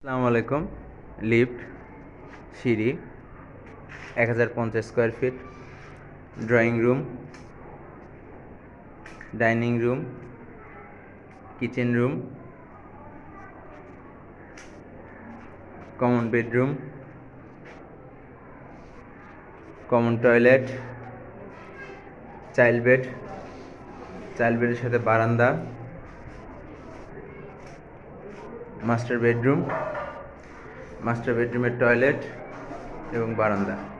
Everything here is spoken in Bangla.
আসসালামু আলাইকুম। লিফট, সিঁড়ি, এক হাজার পঞ্চাশ square feet drawing room dining room kitchen room common bedroom common toilet child bed child বেডের সাথে বারান্দা মাস্টার বেডরুম মাস্টার বেডরুমের টয়লেট এবং বারান্দা।